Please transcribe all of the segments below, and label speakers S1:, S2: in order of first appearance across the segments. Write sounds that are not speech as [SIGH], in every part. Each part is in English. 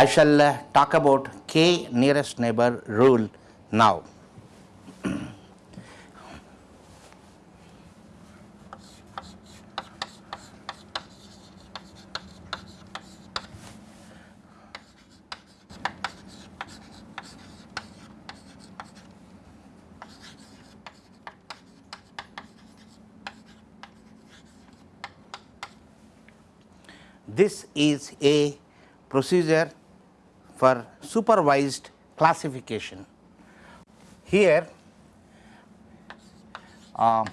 S1: I shall uh, talk about k nearest neighbor rule now. This is a procedure for supervised classification. Here uh,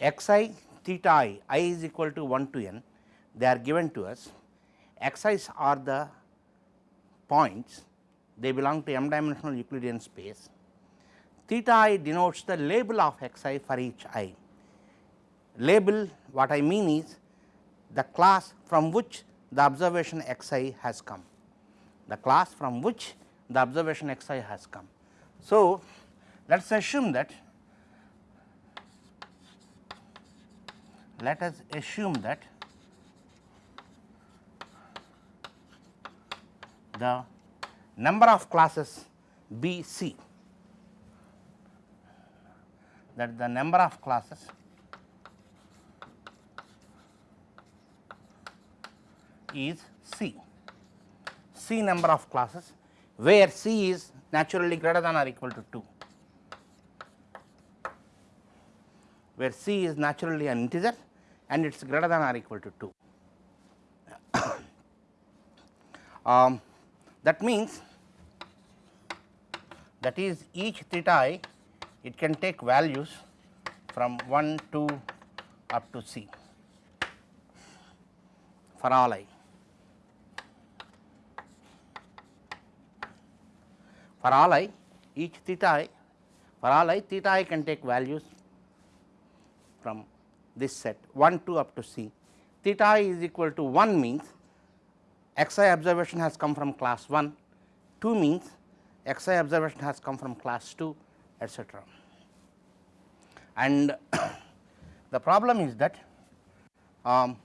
S1: x i theta i, i is equal to 1 to n, they are given to us. x i's are the points, they belong to m dimensional Euclidean space. Theta i denotes the label of x i for each i. Label what I mean is the class from which the observation x i has come, the class from which the observation x i has come. So, let us assume that let us assume that the number of classes B C that the number of classes is C, C number of classes where C is naturally greater than or equal to 2, where C is naturally an integer and it is greater than or equal to 2. [COUGHS] um, that means that is each theta i it can take values from 1 to up to c for all i. For all i each theta i for all i theta i can take values from this set 1 2 up to c theta i is equal to 1 means x i observation has come from class 1, 2 means x i observation has come from class 2 etcetera. And [COUGHS] the problem is that um,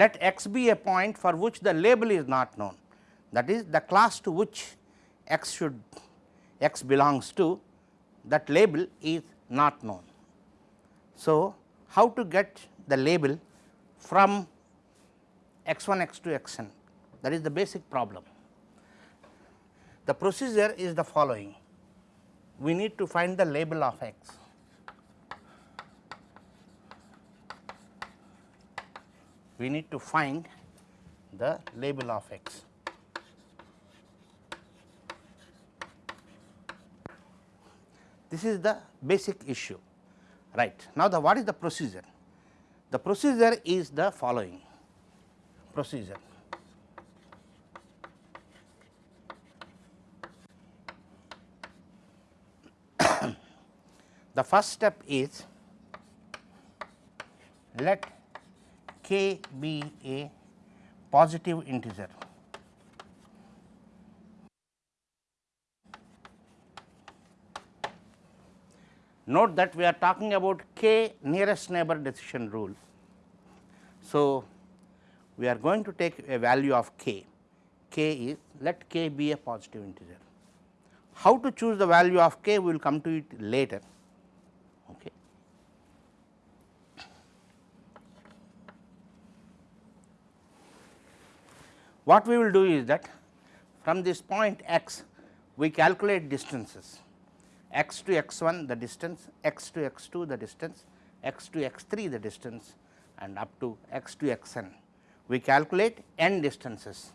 S1: let x be a point for which the label is not known that is the class to which x should x belongs to that label is not known. So, how to get the label from x 1 x 2 x n that is the basic problem. The procedure is the following we need to find the label of x we need to find the label of x. This is the basic issue right. Now, the what is the procedure? The procedure is the following procedure. [COUGHS] the first step is let k be a positive integer. Note that we are talking about k nearest neighbor decision rule. So, we are going to take a value of k, k is let k be a positive integer. How to choose the value of k we will come to it later. What we will do is that from this point x we calculate distances. x to x 1 the distance, x to x 2 the distance, x to x 3 the distance and up to x to x n. We calculate n distances,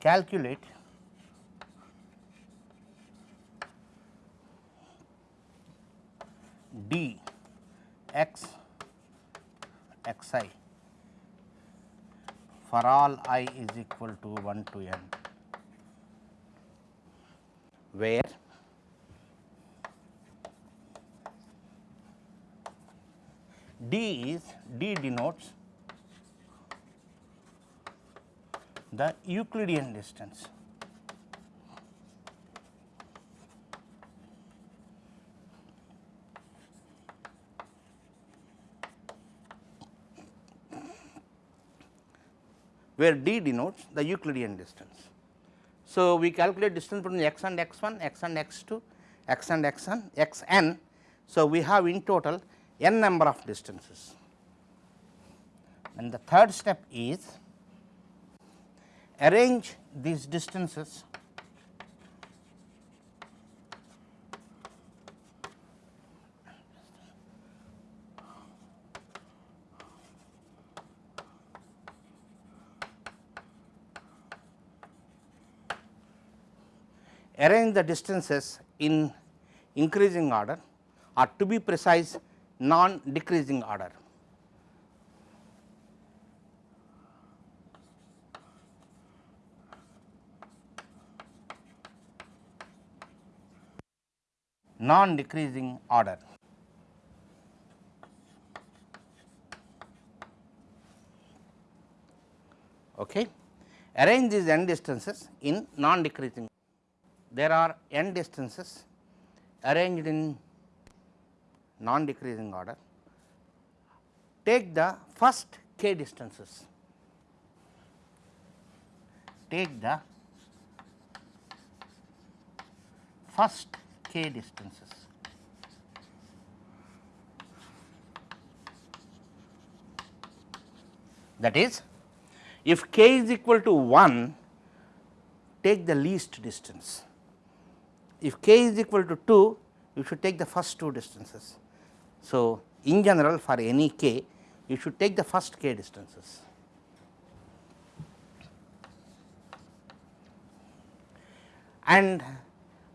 S1: calculate d x x i for all i is equal to 1 to n where d is d denotes the Euclidean distance. Where d denotes the Euclidean distance. So, we calculate distance between x and x 1, x and x 2, x and x n, x n. So, we have in total n number of distances. And the third step is arrange these distances arrange the distances in increasing order or to be precise non decreasing order. non decreasing order. Okay. Arrange these n distances in non decreasing there are n distances arranged in non decreasing order. Take the first k distances, take the first k distances. That is, if k is equal to 1, take the least distance if k is equal to 2 you should take the first two distances. So, in general for any k you should take the first k distances. and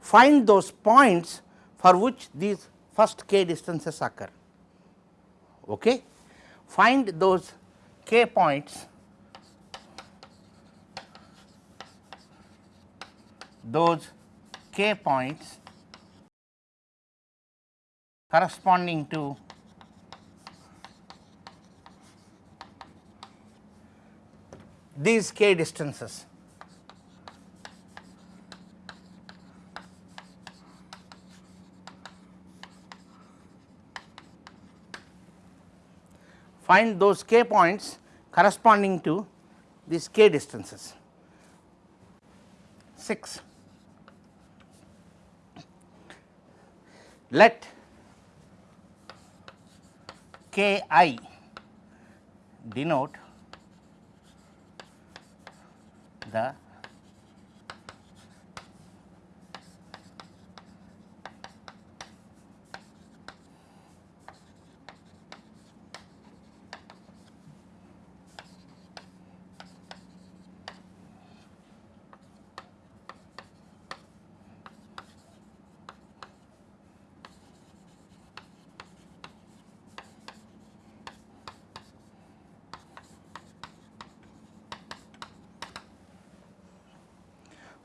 S1: find those points for which these first k distances occur. Okay. Find those k points those k points corresponding to these k distances. Find those k points corresponding to these k distances. 6. Let k i denote the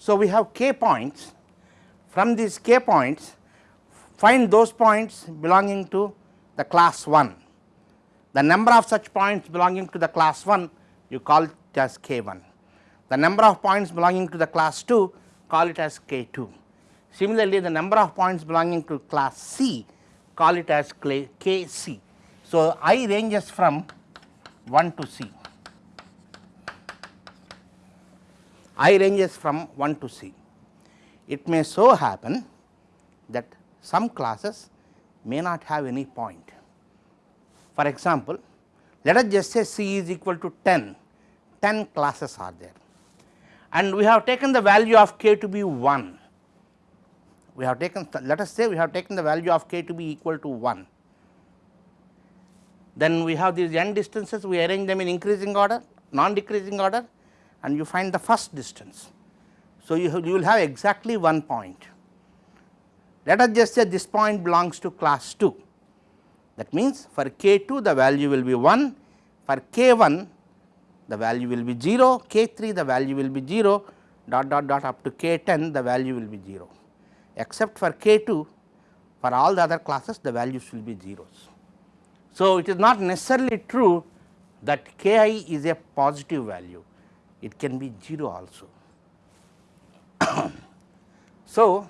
S1: So, we have k points from these k points find those points belonging to the class 1. The number of such points belonging to the class 1 you call it as k 1. The number of points belonging to the class 2 call it as k 2. Similarly, the number of points belonging to class C call it as k c. So, i ranges from 1 to c. i ranges from 1 to c. It may so happen that some classes may not have any point. For example, let us just say C is equal to 10, 10 classes are there and we have taken the value of k to be 1 we have taken let us say we have taken the value of k to be equal to 1. Then we have these n distances we arrange them in increasing order non decreasing order and you find the first distance. So, you, have, you will have exactly one point. Let us just say this point belongs to class 2 that means for k 2 the value will be 1 for k 1 the value will be 0 k 3 the value will be 0 dot dot dot up to k 10 the value will be 0 except for k 2 for all the other classes the values will be zeros. So, it is not necessarily true that k i is a positive value, it can be 0 also. [COUGHS] so,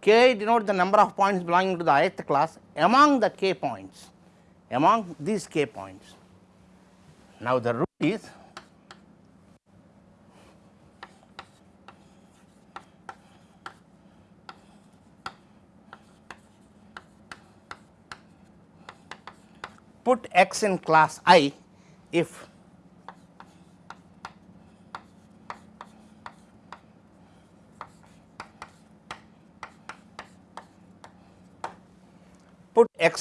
S1: k denotes the number of points belonging to the ith class among the k points among these k points. Now, the rule is put x in class i if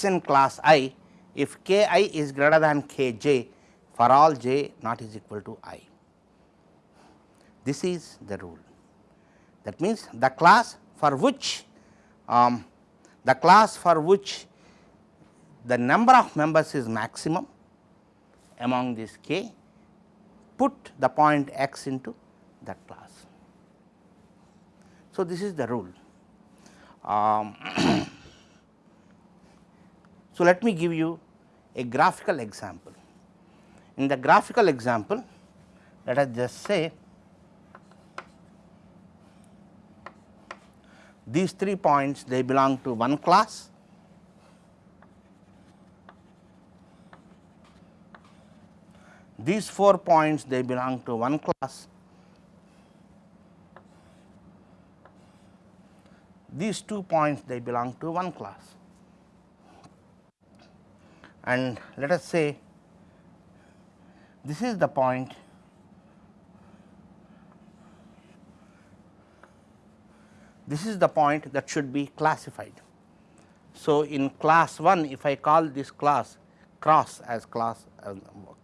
S1: in class i if k i is greater than k j for all j not is equal to i. This is the rule that means the class for which um, the class for which the number of members is maximum among this k, put the point x into that class. So, this is the rule. Um, [CLEARS THROAT] so, let me give you a graphical example. In the graphical example, let us just say these three points they belong to one class These four points they belong to one class. These two points they belong to one class. And let us say this is the point this is the point that should be classified. So, in class 1 if I call this class cross as class uh,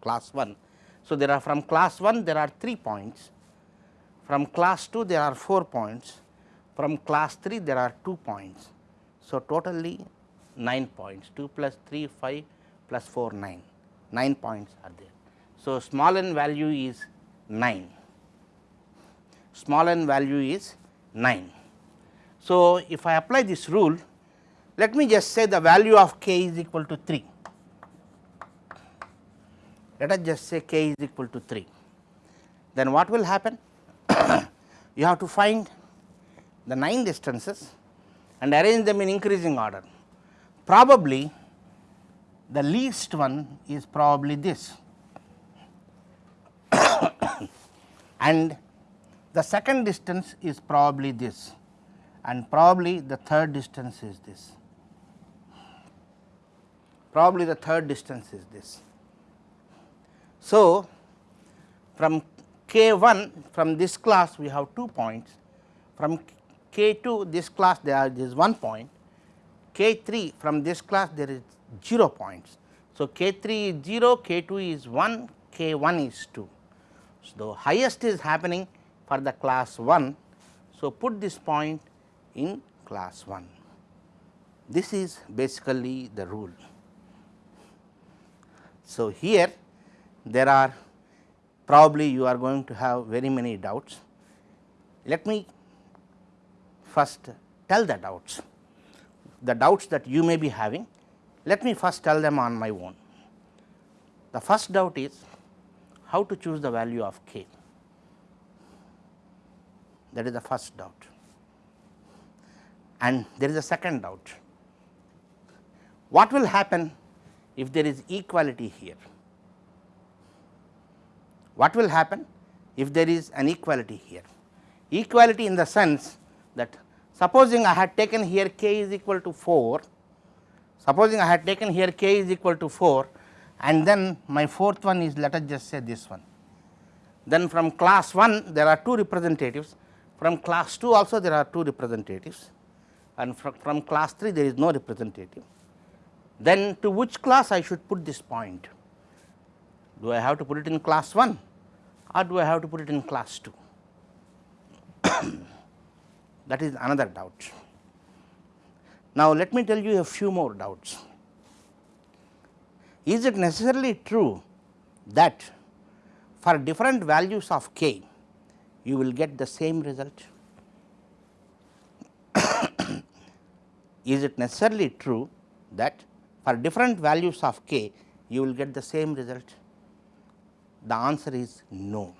S1: class 1 so, there are from class 1 there are 3 points, from class 2 there are 4 points, from class 3 there are 2 points. So, totally 9 points 2 plus 3 5 plus 4 9, 9 points are there. So, small n value is 9, small n value is 9. So, if I apply this rule let me just say the value of k is equal to 3 let us just say k is equal to 3. Then what will happen? [COUGHS] you have to find the 9 distances and arrange them in increasing order. Probably the least one is probably this [COUGHS] and the second distance is probably this and probably the third distance is this. Probably the third distance is this. So, from k 1 from this class we have 2 points, from k 2 this class there is 1 point, k 3 from this class there is 0 points. So, k 3 is 0, k 2 is 1, k 1 is 2. So, the highest is happening for the class 1. So, put this point in class 1. This is basically the rule. So, here there are probably you are going to have very many doubts. Let me first tell the doubts, the doubts that you may be having, let me first tell them on my own. The first doubt is how to choose the value of k, that is the first doubt. and there is a second doubt. What will happen if there is equality here? What will happen if there is an equality here? Equality in the sense that supposing I had taken here k is equal to 4, supposing I had taken here k is equal to 4 and then my fourth one is let us just say this one. Then from class 1 there are two representatives, from class 2 also there are two representatives and from, from class 3 there is no representative. Then to which class I should put this point? Do I have to put it in class 1 or do I have to put it in class 2? [COUGHS] that is another doubt. Now, let me tell you a few more doubts. Is it necessarily true that for different values of k you will get the same result? [COUGHS] Is it necessarily true that for different values of k you will get the same result? The answer is no.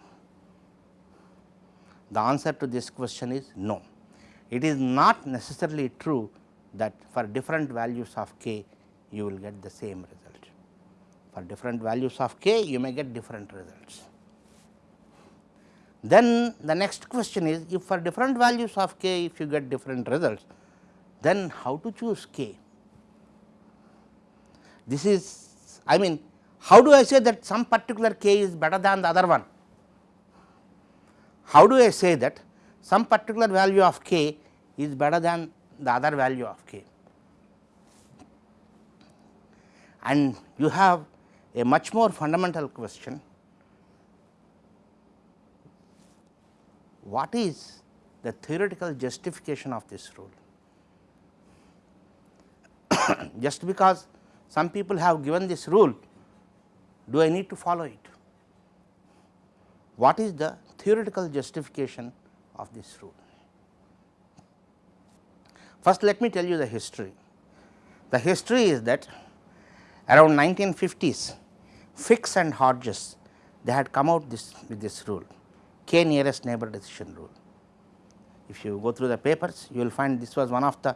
S1: The answer to this question is no. It is not necessarily true that for different values of k you will get the same result. For different values of k you may get different results. Then the next question is if for different values of k if you get different results then how to choose k? This is I mean how do I say that some particular k is better than the other one? How do I say that some particular value of k is better than the other value of k? And you have a much more fundamental question what is the theoretical justification of this rule? [COUGHS] Just because some people have given this rule, do I need to follow it? What is the theoretical justification of this rule? First, let me tell you the history. The history is that around 1950s, Fix and Hodges they had come out this with this rule k nearest neighbor decision rule. If you go through the papers you will find this was one of the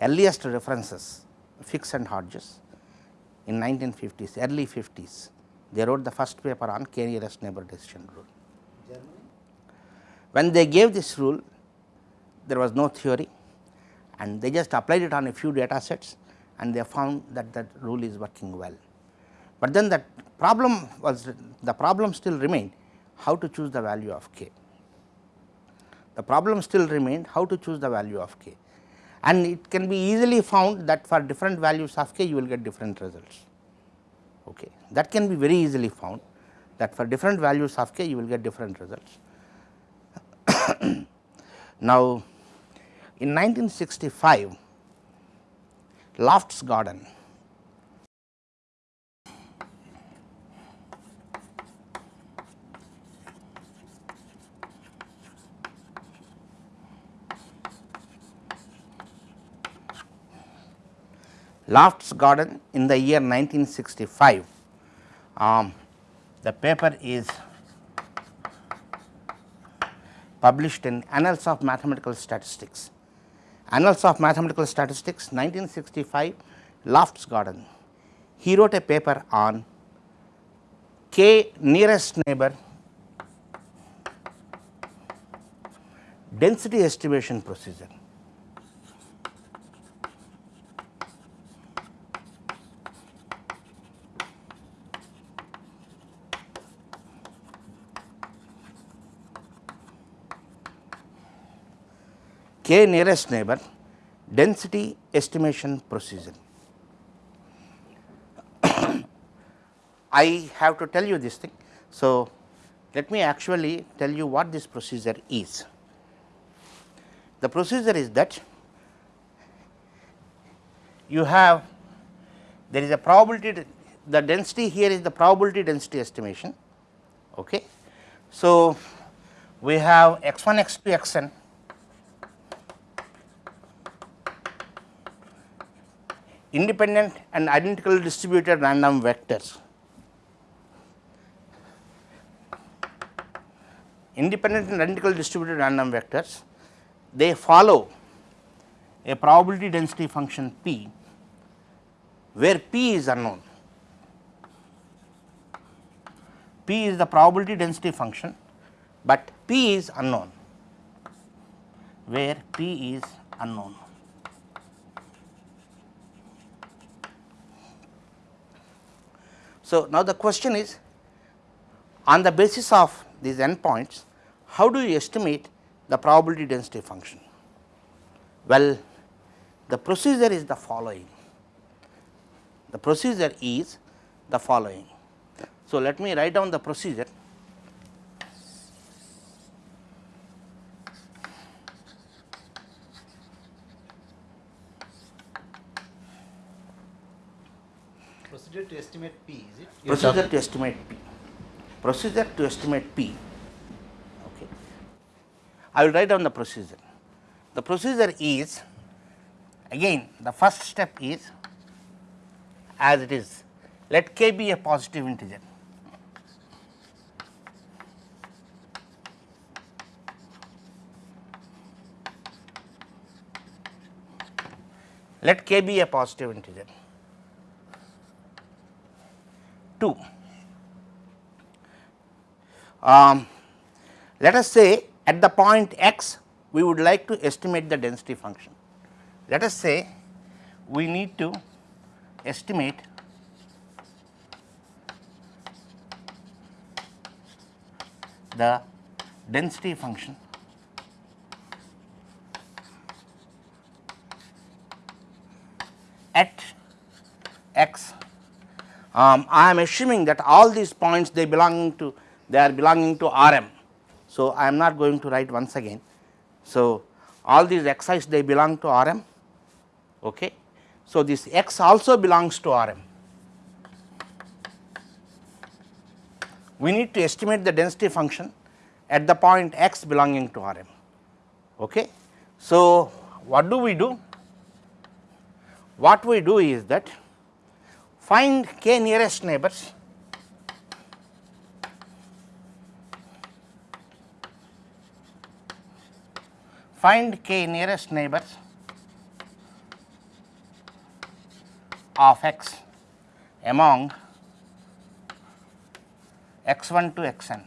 S1: earliest references Fix and Hodges in 1950s early 50s they wrote the first paper on k nearest neighbor decision rule. Germany? When they gave this rule there was no theory and they just applied it on a few data sets and they found that that rule is working well. But then that problem was the problem still remained how to choose the value of k. The problem still remained how to choose the value of k and it can be easily found that for different values of k you will get different results. Okay. That can be very easily found that for different values of k you will get different results. [COUGHS] now, in 1965 Loftsgaarden Loft's garden in the year 1965. Um, the paper is published in Annals of Mathematical Statistics. Annals of Mathematical Statistics 1965 Loftsgaarden. He wrote a paper on k nearest neighbor density estimation procedure. K nearest neighbor density estimation procedure. [COUGHS] I have to tell you this thing. So, let me actually tell you what this procedure is. The procedure is that you have there is a probability the density here is the probability density estimation. Okay. So, we have x 1 x 2 x n independent and identically distributed random vectors. Independent and identical distributed random vectors, they follow a probability density function p where p is unknown. p is the probability density function, but p is unknown where p is unknown. So, now the question is on the basis of these endpoints, how do you estimate the probability density function? Well, the procedure is the following. The procedure is the following. So, let me write down the procedure.
S2: Procedure to estimate P, is it?
S1: Procedure to estimate P. Procedure to estimate P. Okay. I will write down the procedure. The procedure is again the first step is as it is let k be a positive integer. Let k be a positive integer. 2. Um, let us say at the point x we would like to estimate the density function. Let us say we need to estimate the density function at x um, I am assuming that all these points they belong to they are belonging to R m. So, I am not going to write once again. So, all these xi's they belong to R m. Okay. So, this x also belongs to R m. We need to estimate the density function at the point x belonging to R m. Okay. So, what do we do? What we do is that find k nearest neighbors find k nearest neighbors of x among x 1 to x n.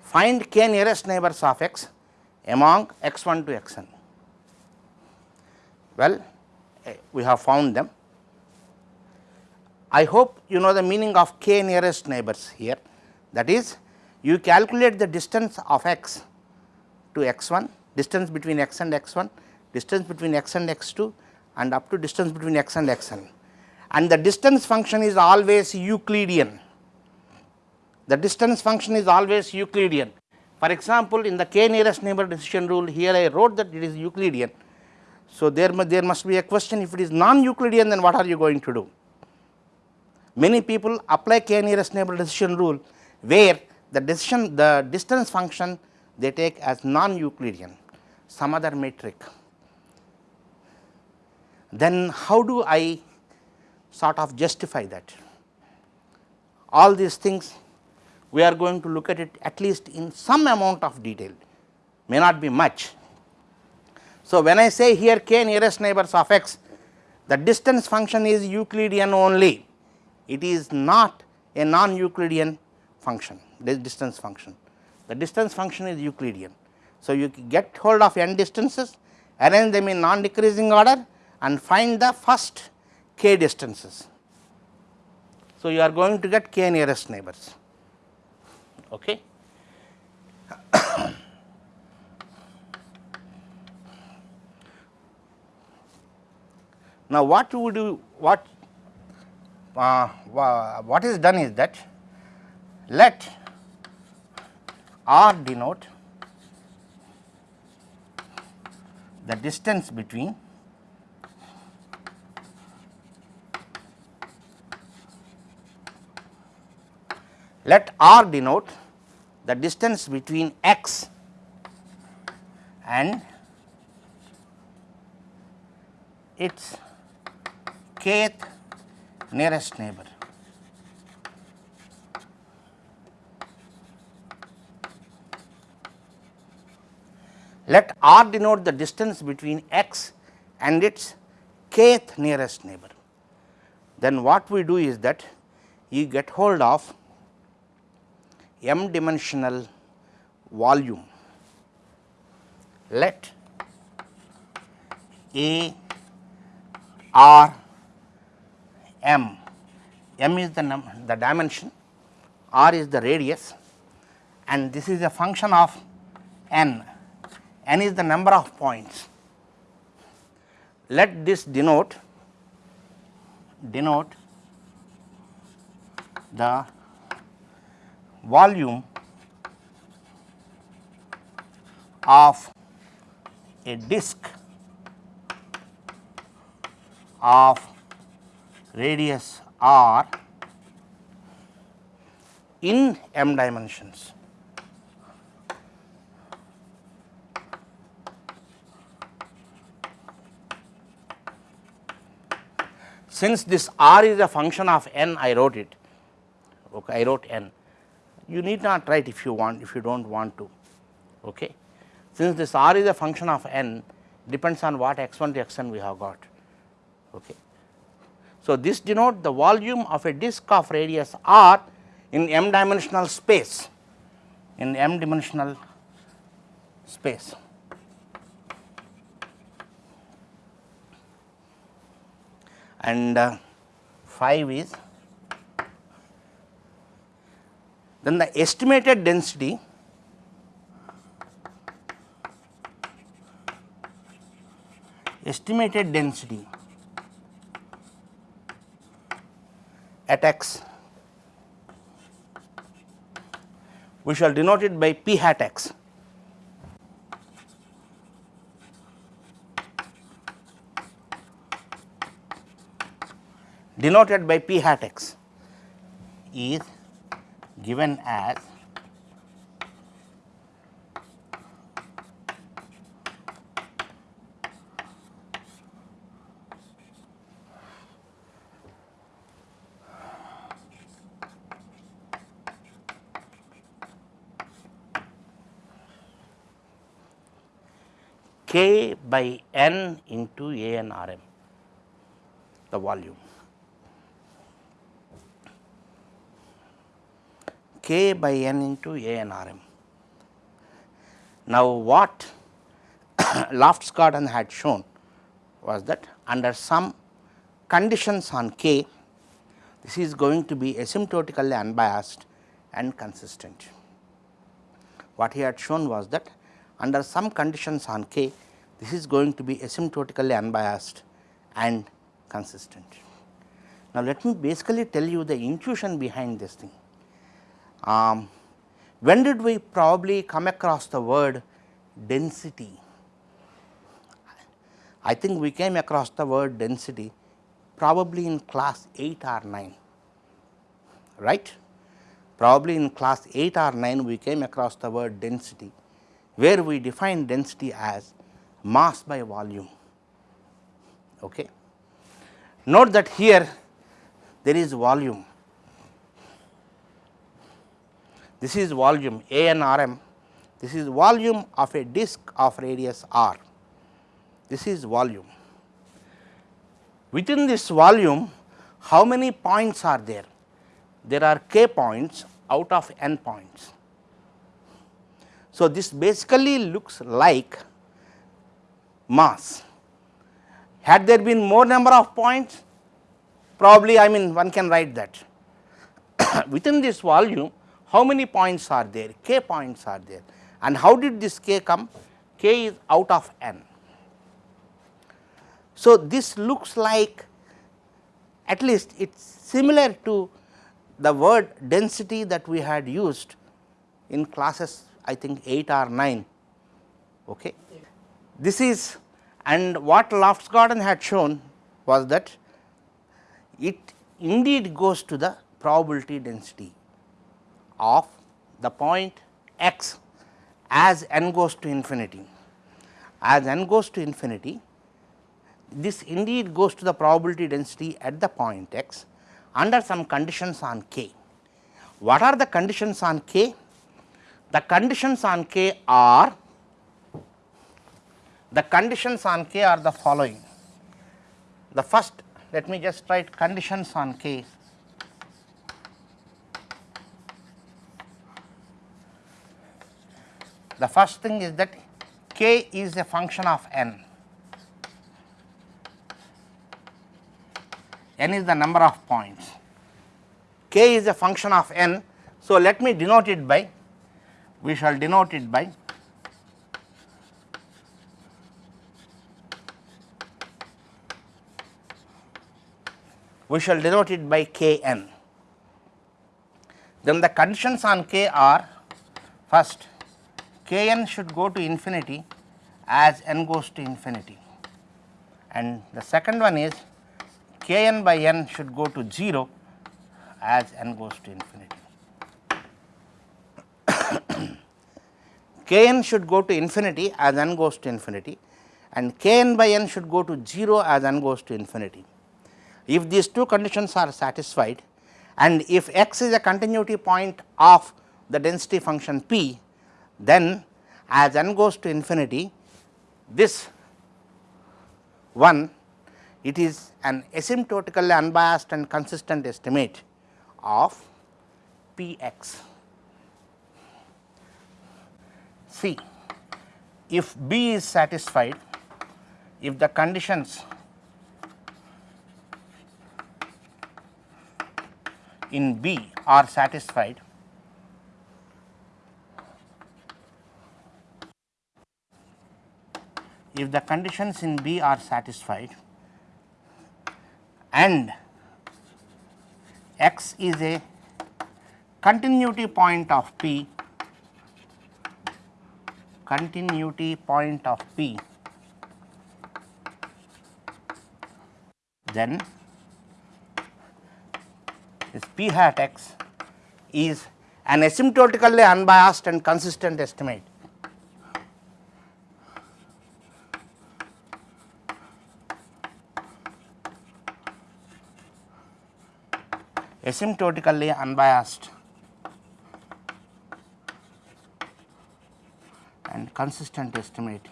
S1: Find k nearest neighbors of x among x 1 to x n. Well, eh, we have found them. I hope you know the meaning of k nearest neighbors here that is you calculate the distance of x to x 1, distance between x and x 1, distance between x and x 2 and up to distance between x and x n and the distance function is always Euclidean. The distance function is always Euclidean. For example, in the k nearest neighbor decision rule here I wrote that it is Euclidean so, there, there must be a question if it is non Euclidean then what are you going to do? Many people apply k nearest neighbor decision rule where the decision the distance function they take as non Euclidean some other metric. Then how do I sort of justify that? All these things we are going to look at it at least in some amount of detail may not be much so, when I say here k nearest neighbors of x, the distance function is Euclidean only, it is not a non Euclidean function, this distance function. The distance function is Euclidean. So, you get hold of n distances, arrange them in non decreasing order and find the first k distances. So, you are going to get k nearest neighbors. Okay. [COUGHS] Now, what we do what uh, what is done is that let r denote the distance between let r denote the distance between x and its kth nearest neighbor. let r denote the distance between x and its kth nearest neighbor. Then what we do is that you get hold of m dimensional volume. Let A R M, M is the, num the dimension, R is the radius and this is a function of n, n is the number of points. Let this denote denote the volume of a disk of radius r in m dimensions. Since this r is a function of n, I wrote it, okay, I wrote n. You need not write if you want, if you do not want to. Okay. Since this r is a function of n, depends on what x 1 to x n we have got. Okay. So, this denote the volume of a disk of radius r in m dimensional space, in m dimensional space. And uh, 5 is then the estimated density estimated density at x we shall denote it by p hat x. denoted by p hat x is given as k by n into a n r m the volume. k by n into a n r m. Now, what [COUGHS] Loftsgaarden had shown was that under some conditions on k, this is going to be asymptotically unbiased and consistent. What he had shown was that under some conditions on k, this is going to be asymptotically unbiased and consistent. Now, let me basically tell you the intuition behind this thing. Um, when did we probably come across the word density? I think we came across the word density probably in class 8 or 9, right. Probably in class 8 or 9 we came across the word density, where we define density as mass by volume. Okay. Note that here there is volume, this is volume A n r m, this is volume of a disk of radius r, this is volume. Within this volume how many points are there? There are k points out of n points. So, this basically looks like mass. Had there been more number of points, probably I mean one can write that. [COUGHS] Within this volume, how many points are there? k points are there. And how did this k come? k is out of n. So, this looks like at least it is similar to the word density that we had used in classes I think 8 or 9. Okay. This is and what Loftsgaarden had shown was that it indeed goes to the probability density of the point x as n goes to infinity. As n goes to infinity, this indeed goes to the probability density at the point x under some conditions on k. What are the conditions on k? The conditions on k are the conditions on k are the following. The first let me just write conditions on k. The first thing is that k is a function of n. N is the number of points. K is a function of n. So let me denote it by we shall denote it by we shall denote it by k n. Then the conditions on k are first k n should go to infinity as n goes to infinity and the second one is k n by n should go to 0 as n goes to infinity. K n should go to infinity as n goes to infinity and k n by n should go to 0 as n goes to infinity. If these two conditions are satisfied and if x is a continuity point of the density function p, then as n goes to infinity this one it is an asymptotically unbiased and consistent estimate of p x. See if b is satisfied if the conditions in B are satisfied, if the conditions in B are satisfied and x is a continuity point of P, continuity point of P, then this p hat x is an asymptotically unbiased and consistent estimate. asymptotically unbiased consistent estimate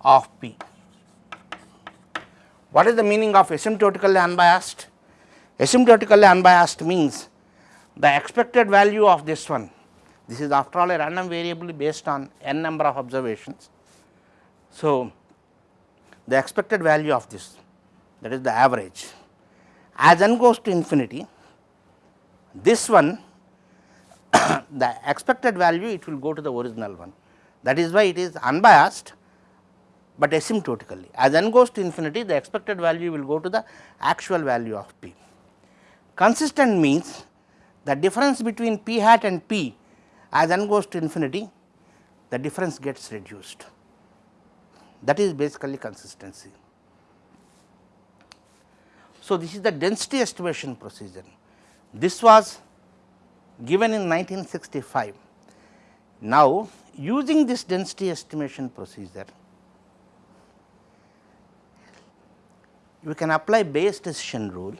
S1: of p. What is the meaning of asymptotically unbiased? Asymptotically unbiased means the expected value of this one, this is after all a random variable based on n number of observations. So, the expected value of this that is the average as n goes to infinity this one [COUGHS] the expected value it will go to the original one that is why it is unbiased but asymptotically. As n goes to infinity, the expected value will go to the actual value of p. Consistent means the difference between p hat and p as n goes to infinity, the difference gets reduced. That is basically consistency. So, this is the density estimation procedure. This was given in 1965. Now, using this density estimation procedure, you can apply Bayes decision rule.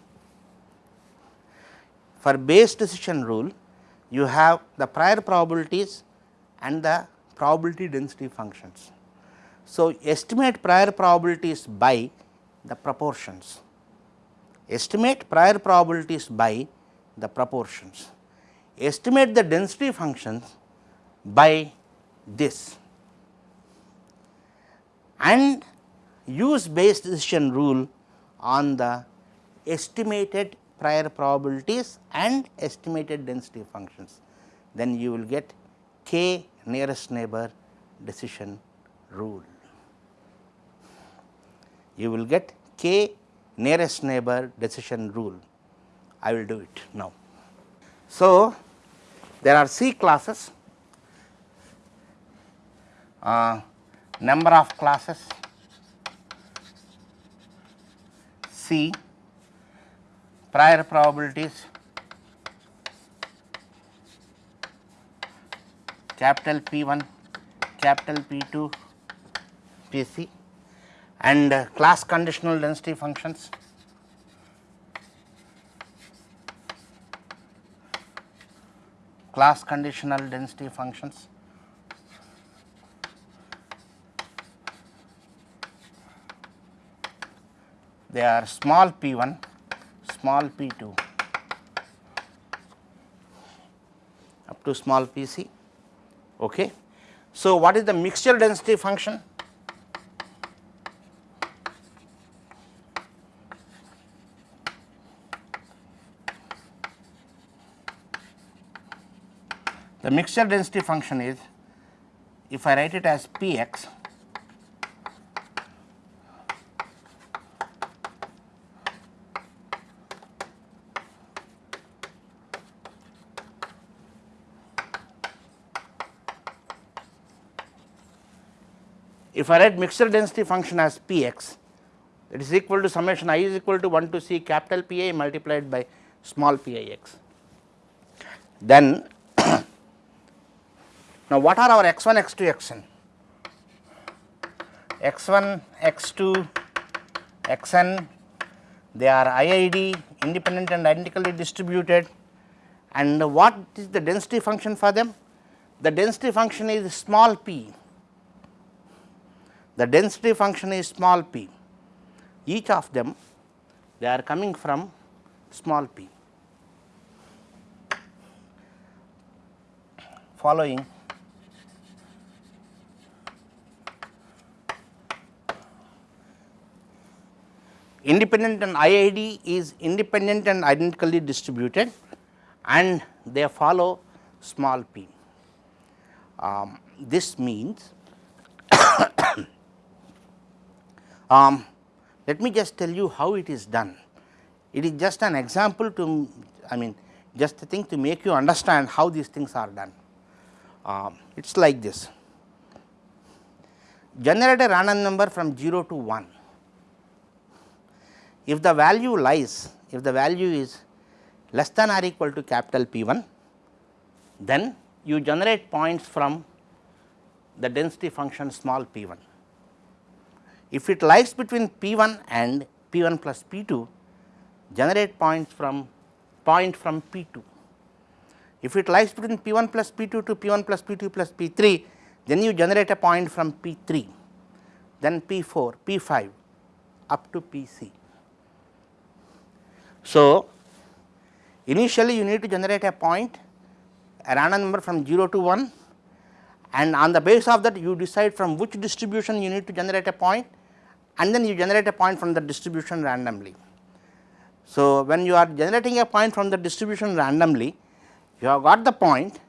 S1: For Bayes decision rule, you have the prior probabilities and the probability density functions. So, estimate prior probabilities by the proportions, estimate prior probabilities by the proportions, estimate the density functions by this and use Bayes decision rule on the estimated prior probabilities and estimated density functions, then you will get k nearest neighbor decision rule. You will get k nearest neighbor decision rule. I will do it now. So, there are C classes, uh, number of classes. C. Prior probabilities. Capital P 1 capital P 2 P c. And uh, class conditional density functions class conditional density functions. They are small p 1, small p 2 up to small p c. Okay. So, what is the mixture density function? Mixture density function is if I write it as p x if I write mixture density function as p x it is equal to summation i is equal to 1 to c capital P i multiplied by small p i x. Then now what are our x 1 x 2 x n? x 1 x 2 x n they are IID independent and identically distributed and what is the density function for them? The density function is small p the density function is small p, each of them they are coming from small p. Following independent and IID is independent and identically distributed and they follow small p. Um, this means [COUGHS] Um, let me just tell you how it is done. It is just an example to I mean just a thing to make you understand how these things are done. Um, it is like this generate a random number from 0 to 1. If the value lies, if the value is less than or equal to capital P 1, then you generate points from the density function small p 1. If it lies between P 1 and P 1 plus P 2, generate points from point from P 2. If it lies between P 1 plus P 2 to P 1 plus P 2 plus P 3, then you generate a point from P 3, then P 4, P 5 up to P c. So, initially you need to generate a point a random number from 0 to 1 and on the basis of that you decide from which distribution you need to generate a point and then you generate a point from the distribution randomly. So, when you are generating a point from the distribution randomly, you have got the point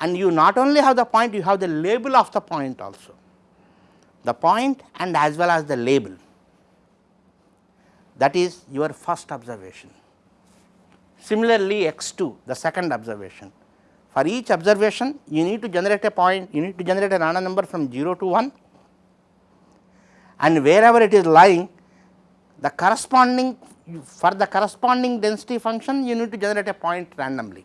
S1: and you not only have the point, you have the label of the point also, the point and as well as the label that is your first observation. Similarly, x 2 the second observation for each observation you need to generate a point, you need to generate a random number from 0 to 1 and wherever it is lying the corresponding for the corresponding density function you need to generate a point randomly.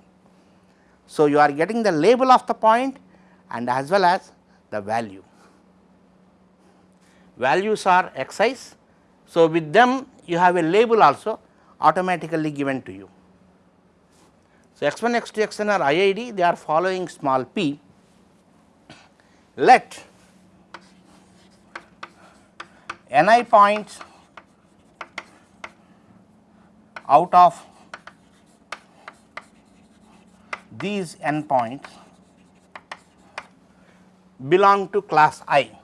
S1: So, you are getting the label of the point and as well as the value. Values are x's. So, with them you have a label also automatically given to you. So, x 1 x 2 x n are IID they are following small p. Let ni points out of these n points belong to class i.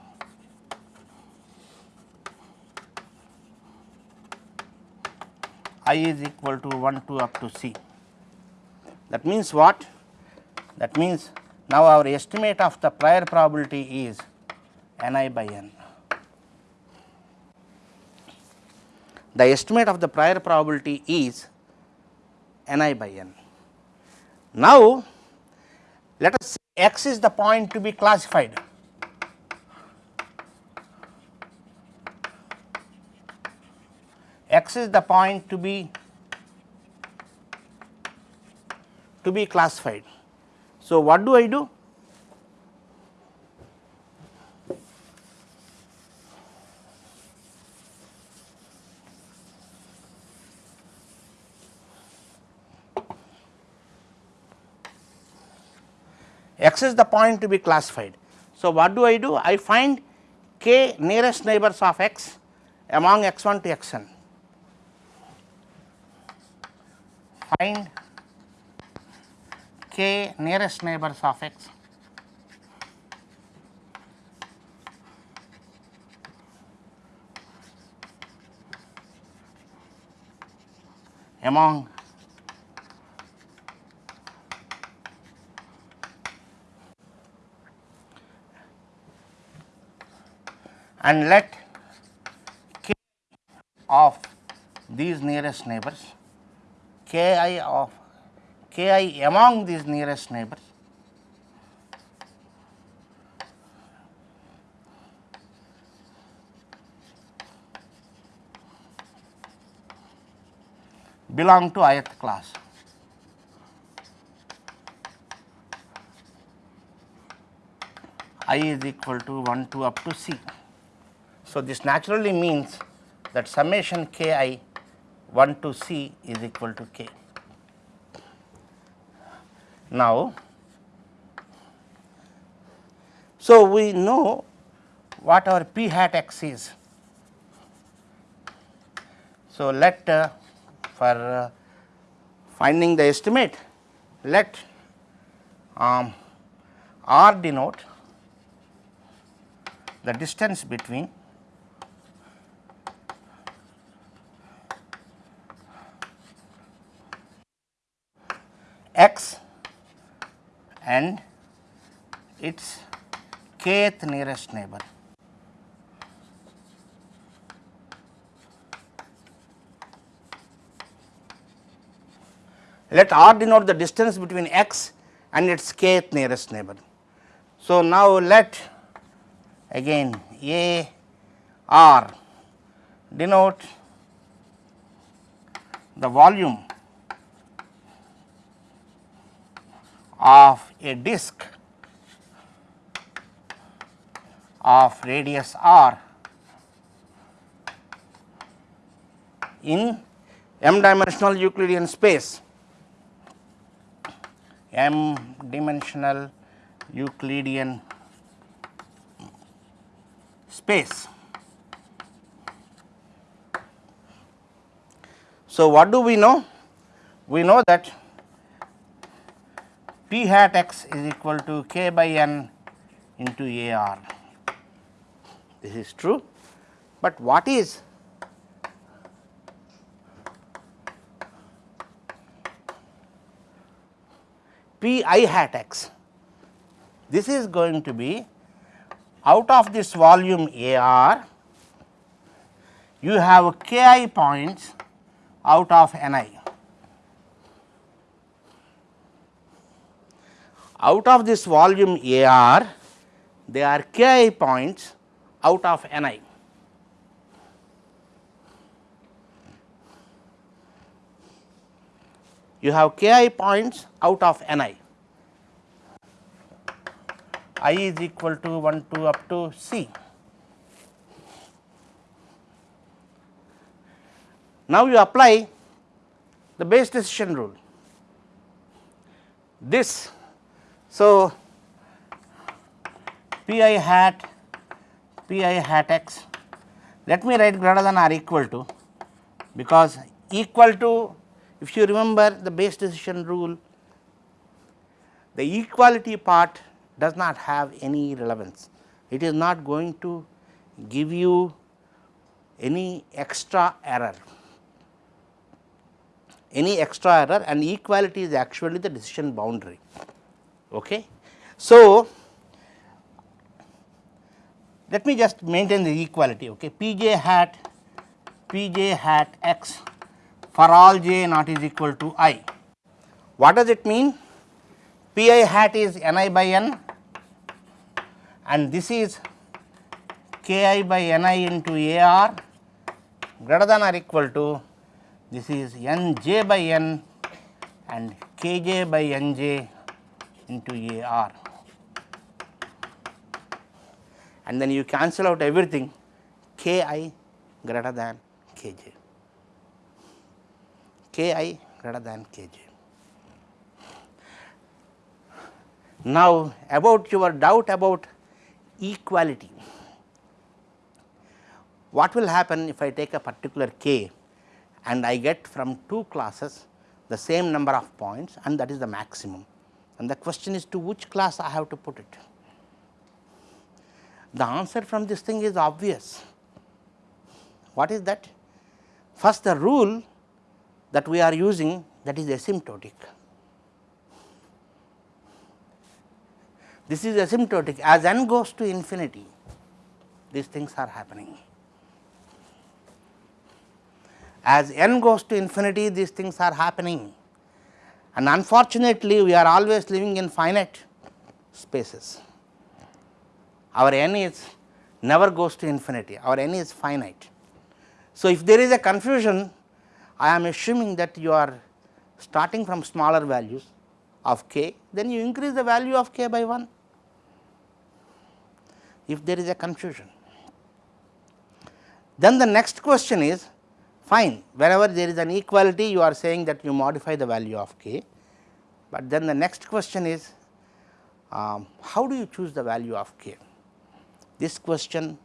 S1: i is equal to 1 2 up to c. That means what? That means now our estimate of the prior probability is n i by n. the estimate of the prior probability is n i by n. Now, let us say x is the point to be classified. X is the point to be to be classified. So, what do I do? x is the point to be classified. So, what do I do? I find k nearest neighbors of x among x 1 to x n. Find k nearest neighbors of x among and let k of these nearest neighbors k i of k i among these nearest neighbors belong to ith class. i is equal to 1 to up to c. So, this naturally means that summation k i 1 to c is equal to k. Now, so we know what our p hat x is. So, let uh, for uh, finding the estimate let um, r denote the distance between x and its kth nearest neighbor. Let r denote the distance between x and its kth nearest neighbor. So, now let again a r denote the volume of a disk of radius r in m dimensional Euclidean space m dimensional Euclidean space. So, what do we know? We know that p hat x is equal to k by n into a r. This is true, but what is p i hat x? This is going to be out of this volume A r, you have k i points out of n i. Out of this volume A r, there are k i points out of n i. You have k i points out of n i. is equal to 1 to up to c. Now, you apply the Bayes decision rule. This, so p i hat p i hat x, let me write greater than or equal to, because equal to if you remember the Bayes decision rule, the equality part does not have any relevance. It is not going to give you any extra error, any extra error and equality is actually the decision boundary. Okay. So, let me just maintain the equality okay. p j hat p j hat x for all j not is equal to i. What does it mean? p i hat is n i by n and this is k i by n i into a r greater than or equal to this is n j by n and k j by n j into a r and then you cancel out everything k i greater than k j, k i greater than k j. Now, about your doubt about equality. What will happen if I take a particular k and I get from two classes the same number of points and that is the maximum and the question is to which class I have to put it. The answer from this thing is obvious. What is that? First the rule that we are using that is asymptotic. This is asymptotic as n goes to infinity these things are happening. As n goes to infinity these things are happening and unfortunately we are always living in finite spaces. Our n is never goes to infinity our n is finite. So, if there is a confusion I am assuming that you are starting from smaller values of k then you increase the value of k by 1 if there is a confusion. Then the next question is fine wherever there is an equality you are saying that you modify the value of k, but then the next question is um, how do you choose the value of k? This question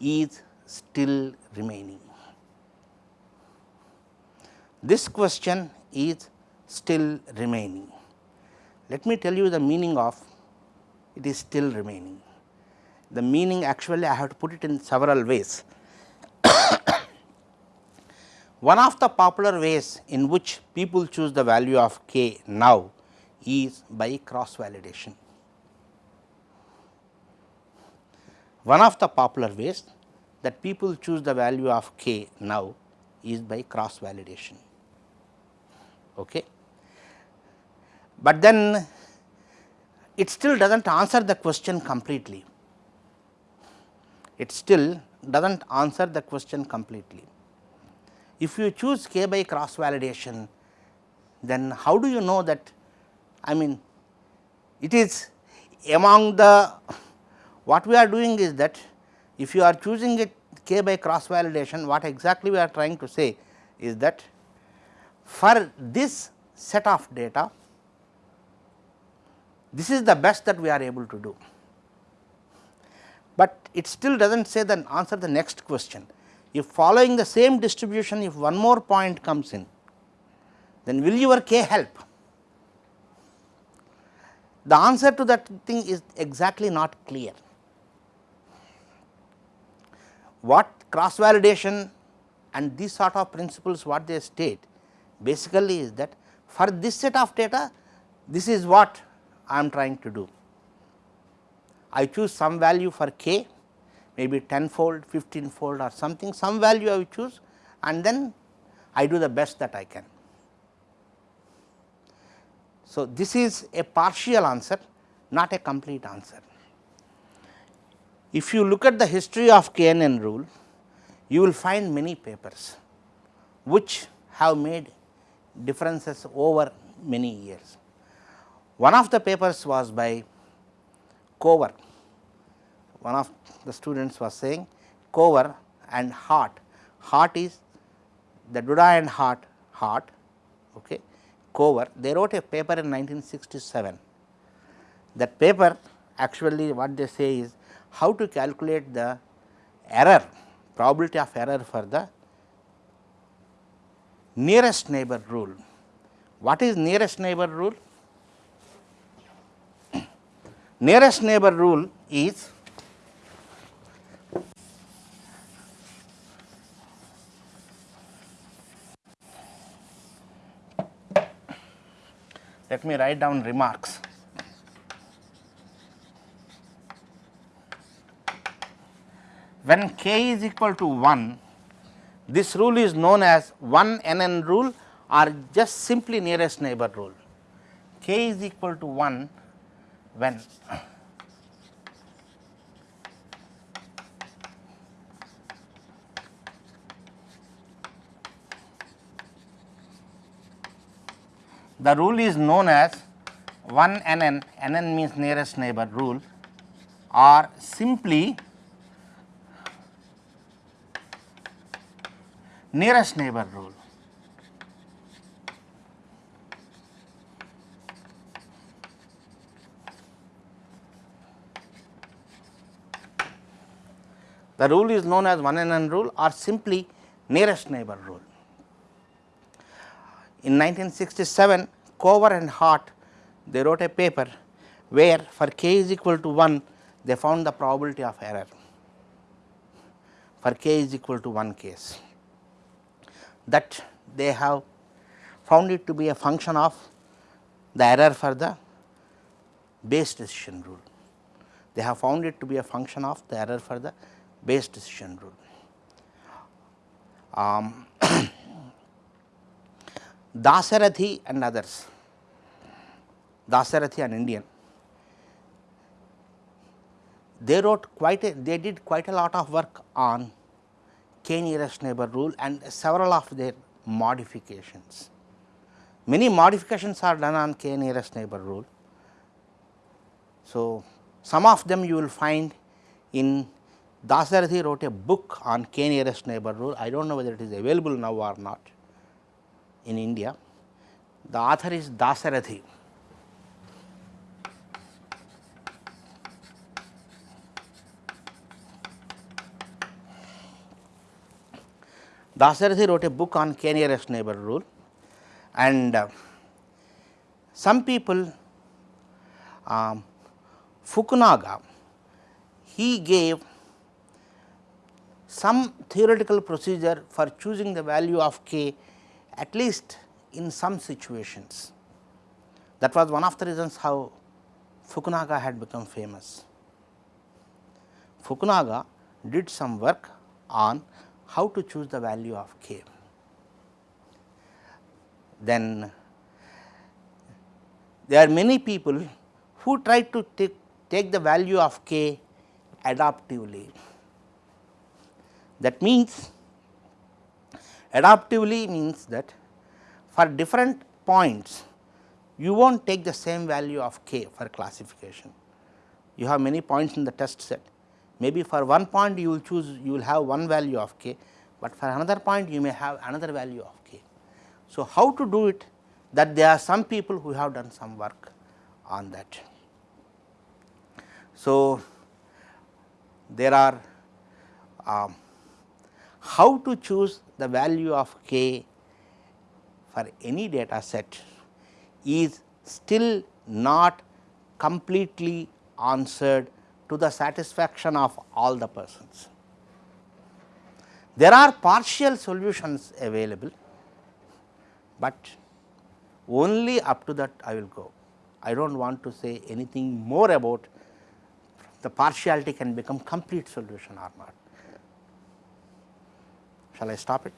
S1: is still remaining. This question is still remaining. Let me tell you the meaning of it is still remaining. The meaning actually I have to put it in several ways. [COUGHS] One of the popular ways in which people choose the value of k now is by cross validation. One of the popular ways that people choose the value of k now is by cross validation. Okay. But then it still does not answer the question completely. It still does not answer the question completely. If you choose k by cross validation, then how do you know that I mean it is among the what we are doing is that if you are choosing it k by cross validation what exactly we are trying to say is that for this set of data this is the best that we are able to do, it still does not say the answer the next question. If following the same distribution if one more point comes in then will your k help? The answer to that thing is exactly not clear. What cross validation and these sort of principles what they state basically is that for this set of data this is what I am trying to do. I choose some value for k maybe 10 fold, 15 fold or something some value I choose and then I do the best that I can. So, this is a partial answer not a complete answer. If you look at the history of KNN rule you will find many papers which have made differences over many years. One of the papers was by Cover, one of the students was saying Cover and Hart. Hart is the Duda and Hart okay. Cover they wrote a paper in 1967. That paper actually what they say is how to calculate the error probability of error for the nearest neighbor rule. What is nearest neighbor rule? [CLEARS THROAT] nearest neighbor rule is let me write down remarks. When k is equal to 1, this rule is known as 1 n n rule or just simply nearest neighbor rule. k is equal to 1 when The rule is known as 1 NN, NN means nearest neighbor rule or simply nearest neighbor rule. The rule is known as 1 NN rule or simply nearest neighbor rule. In 1967, Cover and Hart they wrote a paper where for k is equal to 1 they found the probability of error for k is equal to 1 case that they have found it to be a function of the error for the Bayes decision rule. They have found it to be a function of the error for the Bayes decision rule. Um, [CLEARS THROAT] Dasarathy and others, Dasarathy and Indian, they wrote quite a, they did quite a lot of work on k nearest neighbor rule and several of their modifications. Many modifications are done on k nearest neighbor rule. So, some of them you will find in Dasarathy wrote a book on k nearest neighbor rule. I do not know whether it is available now or not in India. The author is Dasarathy. Dasarathy wrote a book on k nearest neighbor rule and uh, some people um, Fukunaga he gave some theoretical procedure for choosing the value of k at least in some situations. That was one of the reasons how Fukunaga had become famous. Fukunaga did some work on how to choose the value of k. Then there are many people who try to take, the value of k adaptively. That means adaptively means that for different points you will not take the same value of k for classification. You have many points in the test set maybe for one point you will choose you will have one value of k, but for another point you may have another value of k. So, how to do it that there are some people who have done some work on that. So, there are um, how to choose the value of k for any data set is still not completely answered to the satisfaction of all the persons. There are partial solutions available, but only up to that I will go. I do not want to say anything more about the partiality can become complete solution or not. Shall I stop it?